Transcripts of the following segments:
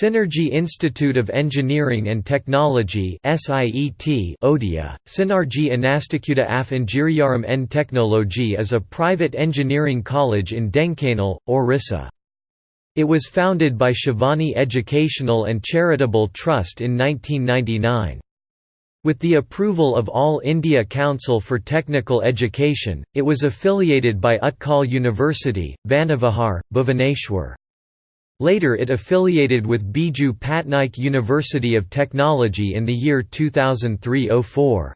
Synergy Institute of Engineering and Technology SIET Odia, Synergy Instituta af Ingeniarum en Technologie is a private engineering college in Dhenkanal, Orissa. It was founded by Shivani Educational and Charitable Trust in 1999. With the approval of All India Council for Technical Education, it was affiliated by Utkal University, Banavihar, Bhuvaneshwar. Later it affiliated with Biju Patnaik University of Technology in the year 2003–04.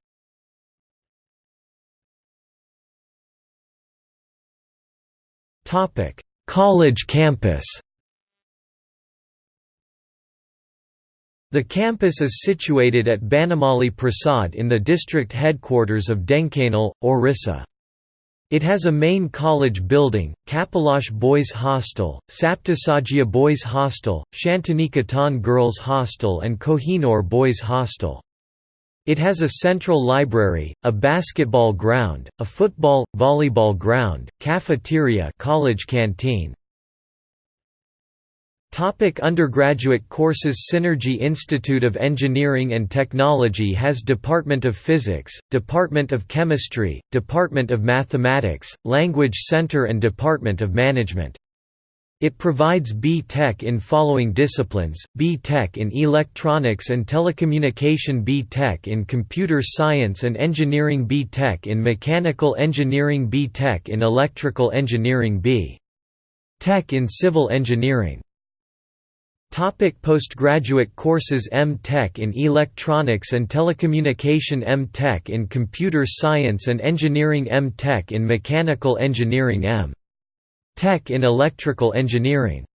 College campus The campus is situated at Banamali Prasad in the district headquarters of Dhenkanal, Orissa. It has a main college building, Kapilash Boys Hostel, Saptasajya Boys Hostel, Shantiniketan Girls Hostel and Kohinoor Boys Hostel. It has a central library, a basketball ground, a football, volleyball ground, cafeteria college canteen, Topic undergraduate courses Synergy Institute of Engineering and Technology has Department of Physics, Department of Chemistry, Department of Mathematics, Language Center and Department of Management. It provides B.Tech in following disciplines, B.Tech in Electronics and Telecommunication B.Tech in Computer Science and Engineering B.Tech in Mechanical Engineering B.Tech in Electrical Engineering B.Tech in Civil Engineering Topic postgraduate courses M.Tech in Electronics and Telecommunication M.Tech in Computer Science and Engineering M.Tech in Mechanical Engineering M. Tech in Electrical Engineering